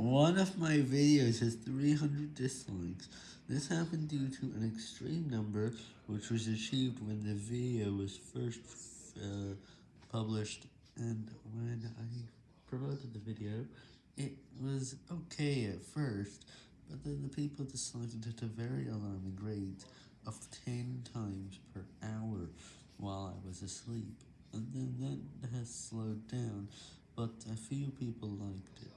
One of my videos has 300 dislikes. This happened due to an extreme number, which was achieved when the video was first uh, published, and when I promoted the video, it was okay at first, but then the people decided at a very alarming rate of 10 times per hour while I was asleep, and then that has slowed down, but a few people liked it.